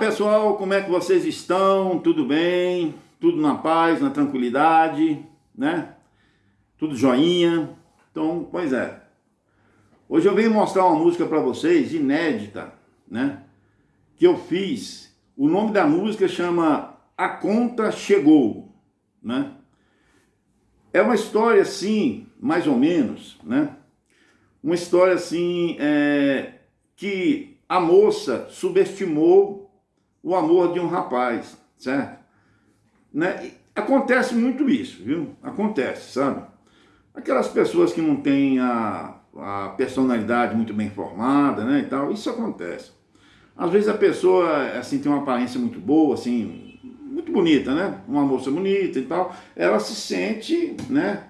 pessoal, como é que vocês estão? Tudo bem? Tudo na paz, na tranquilidade, né? Tudo joinha? Então, pois é. Hoje eu venho mostrar uma música para vocês, inédita, né? Que eu fiz. O nome da música chama A Conta Chegou, né? É uma história assim, mais ou menos, né? Uma história assim, é, que a moça subestimou o amor de um rapaz, certo? Né? Acontece muito isso, viu? Acontece, sabe? Aquelas pessoas que não têm a, a personalidade muito bem formada, né, e tal, isso acontece. Às vezes a pessoa, assim, tem uma aparência muito boa, assim, muito bonita, né? Uma moça bonita e tal, ela se sente, né?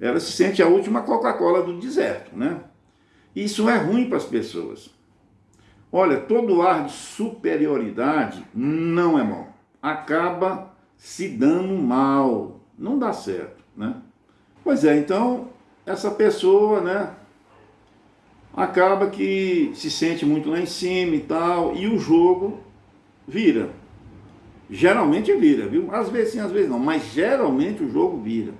Ela se sente a última Coca-Cola do deserto, né? Isso é ruim para as pessoas. Olha, todo ar de superioridade não é bom. Acaba se dando mal. Não dá certo, né? Pois é, então, essa pessoa, né? Acaba que se sente muito lá em cima e tal, e o jogo vira. Geralmente vira, viu? Às vezes sim, às vezes não, mas geralmente o jogo vira.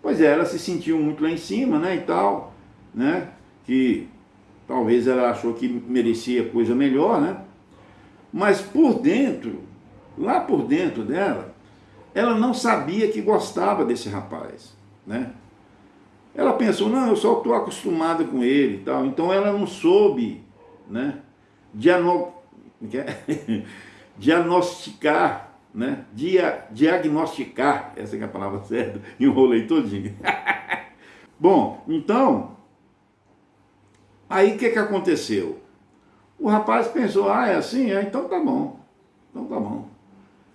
Pois é, ela se sentiu muito lá em cima, né, e tal, né? Que Talvez ela achou que merecia coisa melhor, né? Mas por dentro, lá por dentro dela, ela não sabia que gostava desse rapaz, né? Ela pensou, não, eu só estou acostumada com ele e tal. Então ela não soube, né? Diano... É? diagnosticar, né? Dia... Diagnosticar, essa é a palavra certa, enrolei todinho. Bom, então, Aí o que, que aconteceu? O rapaz pensou, ah, é assim? É, então tá bom, então tá bom.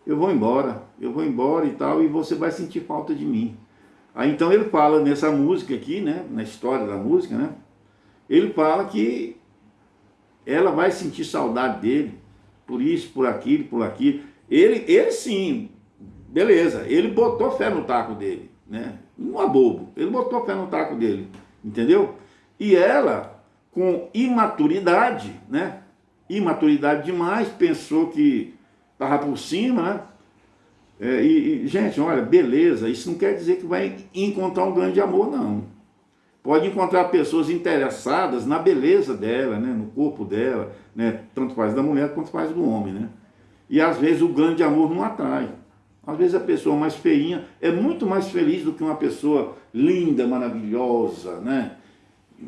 Eu vou embora, eu vou embora e tal, e você vai sentir falta de mim. Aí então ele fala nessa música aqui, né, na história da música, né, ele fala que ela vai sentir saudade dele, por isso, por aquilo, por aquilo. Ele, ele sim, beleza, ele botou fé no taco dele, né, não é bobo, ele botou fé no taco dele, entendeu? E ela com imaturidade, né? Imaturidade demais, pensou que estava por cima, né? É, e, gente, olha, beleza, isso não quer dizer que vai encontrar um grande amor, não. Pode encontrar pessoas interessadas na beleza dela, né? no corpo dela, né? tanto faz da mulher quanto faz do homem, né? E às vezes o grande amor não atrai. Às vezes a pessoa mais feinha é muito mais feliz do que uma pessoa linda, maravilhosa, né?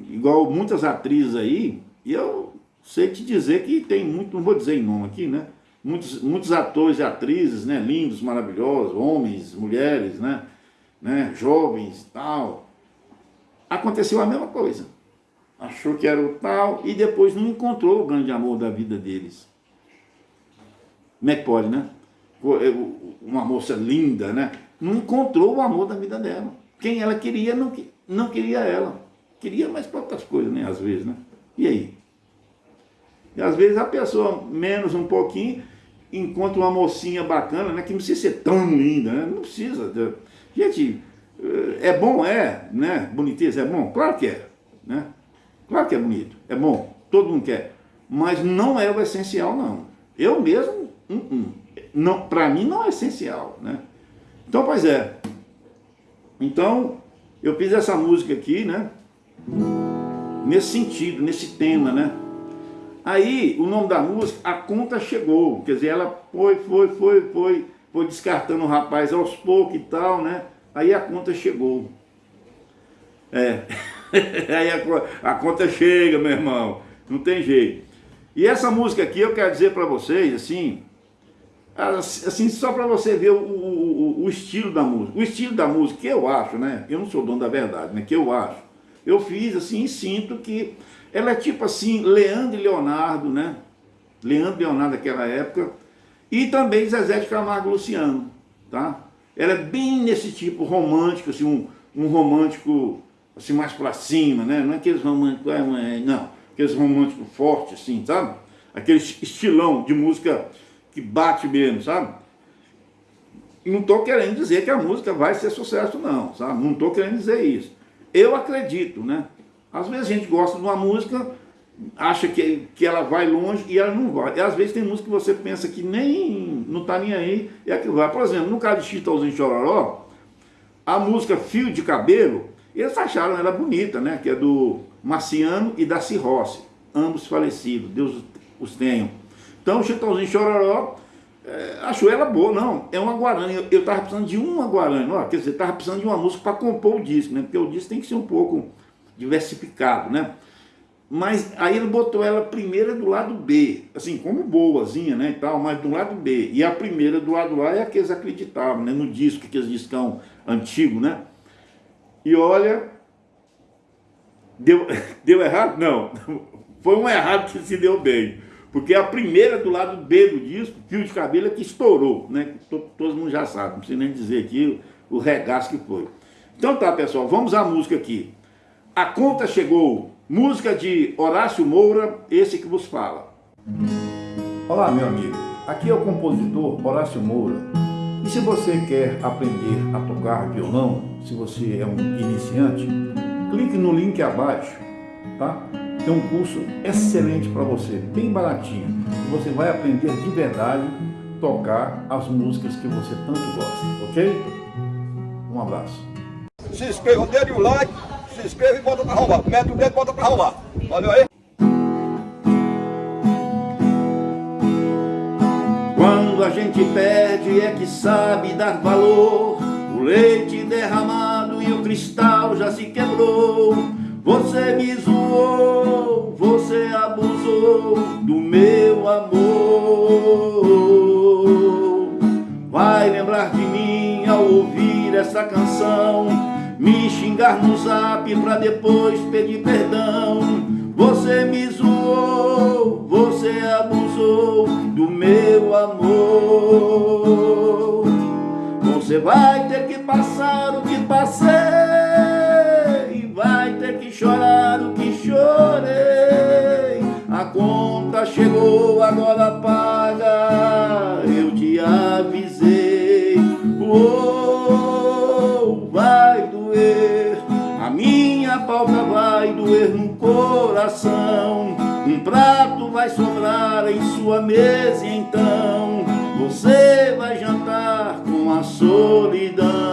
Igual muitas atrizes aí, e eu sei te dizer que tem muito, não vou dizer em nome aqui, né? Muitos, muitos atores e atrizes, né? Lindos, maravilhosos, homens, mulheres, né? né? Jovens tal. Aconteceu a mesma coisa. Achou que era o tal e depois não encontrou o grande amor da vida deles. Como é que pode, né? Uma moça linda, né? Não encontrou o amor da vida dela. Quem ela queria, não, não queria ela. Queria mais para outras coisas, né? Às vezes, né? E aí? E às vezes a pessoa, menos um pouquinho, encontra uma mocinha bacana, né? Que não precisa ser tão linda, né? Não precisa. Gente, é bom, é, né? Boniteza é bom? Claro que é, né? Claro que é bonito, é bom, todo mundo quer. Mas não é o essencial, não. Eu mesmo, uh -uh. não, para mim não é essencial, né? Então, pois é. Então, eu fiz essa música aqui, né? Nesse sentido, nesse tema, né? Aí, o nome da música, A Conta Chegou, quer dizer, ela foi, foi, foi, foi, foi descartando o rapaz aos poucos e tal, né? Aí a conta chegou. É, aí a, a conta chega, meu irmão, não tem jeito. E essa música aqui, eu quero dizer para vocês, assim, assim só para você ver o, o, o, estilo da música. O estilo da música, que eu acho, né? Eu não sou dono da verdade, né? Que eu acho eu fiz assim e sinto que ela é tipo assim, Leandro e Leonardo, né? Leandro e Leonardo daquela época, e também Zezé de Camargo Luciano, tá? Ela é bem nesse tipo romântico, assim, um, um romântico assim, mais pra cima, né? Não é aqueles românticos, é, é, não, aqueles românticos fortes, assim, sabe? Aquele estilão de música que bate mesmo, sabe? E não estou querendo dizer que a música vai ser sucesso, não, sabe? Não estou querendo dizer isso. Eu acredito, né? Às vezes a gente gosta de uma música acha que, que ela vai longe e ela não vai. E às vezes tem música que você pensa que nem não tá nem aí e é que vai. Por exemplo, no caso de Chitãozinho Chororó, a música Fio de Cabelo, eles acharam ela bonita, né? Que é do Marciano e da Cirrossi, ambos falecidos, Deus os tenham. Então o Chitãozinho Chororó é, achou ela boa, não, é uma Guarani, eu, eu tava precisando de uma Guarani, ó, quer dizer, tava precisando de uma música para compor o disco, né? Porque o disco tem que ser um pouco diversificado, né? Mas aí ele botou ela primeira do lado B, assim, como boazinha, né, e tal, mas do lado B. E a primeira do lado A é a que eles acreditavam, né, no disco, aqueles discão antigo, né? E olha, deu, deu errado? Não, foi um errado que se deu bem. Porque a primeira do lado B do disco, fio de cabelo, é que estourou, né? Todo, mundo já sabe, não precisa nem dizer aqui o regaço que foi. Então tá, pessoal, vamos à música aqui. A conta chegou, música de Horácio Moura, esse que vos fala. Olá, meu amigo. Aqui é o compositor Horácio Moura. E se você quer aprender a tocar violão, se você é um iniciante, clique no link abaixo, tá? Tem um curso excelente para você, bem baratinho. Você vai aprender de verdade tocar as músicas que você tanto gosta, ok? Um abraço. Se inscreva, dê o like se inscreva e bota pra arrumar. Mete o dedo e bota pra arrumar. Valeu aí? Quando a gente perde é que sabe dar valor O leite derramado e o cristal já se quebrou Você me zoou, você abusou do meu amor. Vai lembrar de mim ao ouvir essa canção me xingar no zap pra depois pedir perdão. Você me zoou, você abusou do meu amor. Você vai ter que passar o que passei chorar o que chorei. A conta chegou, agora paga. Eu te avisei. Oh, vai minha pauta vai doer no coração. Um prato vai sobrar em sua mesa então. Você vai jantar com a solidão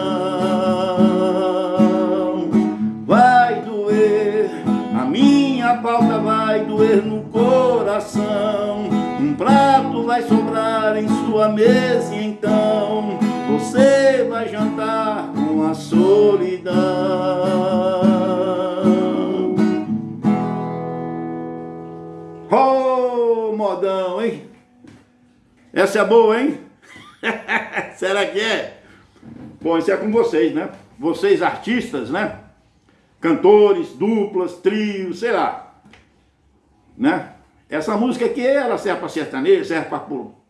sua mesa e então Você vai jantar com a solidão Oh, modão, hein? Essa é boa, hein? Será que é? Bom, isso é com vocês, né? Vocês artistas, né? Cantores, duplas, trios, sei lá. Né? Essa música aqui, ela serve para sertanejo, serve para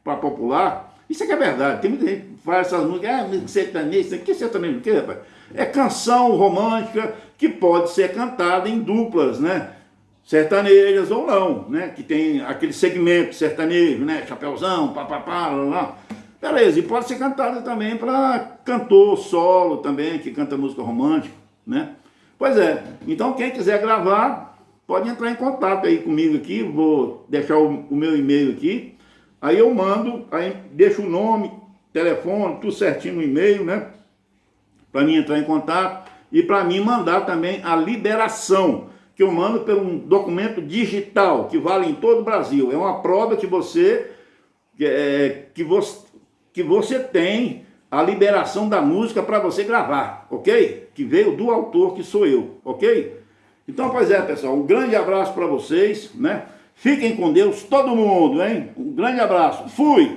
popular. Isso aqui é verdade. Tem muita gente que faz essas músicas, ah, sertanejo, que sertanejo o quê, rapaz? É canção romântica que pode ser cantada em duplas, né? sertanejas ou não, né? Que tem aquele segmento sertanejo, né? Chapeuzão, papapá, lá, lá. Beleza, e pode ser cantada também para cantor solo também, que canta música romântica, né? Pois é, então quem quiser gravar, pode entrar em contato aí comigo aqui, vou deixar o, o meu e-mail aqui, aí eu mando, aí deixo o nome, telefone, tudo certinho no e-mail, né? Para mim entrar em contato e para mim mandar também a liberação que eu mando por um documento digital que vale em todo o Brasil. É uma prova que você, é, que você, que você tem a liberação da música para você gravar, ok? Que veio do autor, que sou eu, ok? Então, pois é, pessoal, um grande abraço para vocês, né? Fiquem com Deus, todo mundo, hein? Um grande abraço. Fui!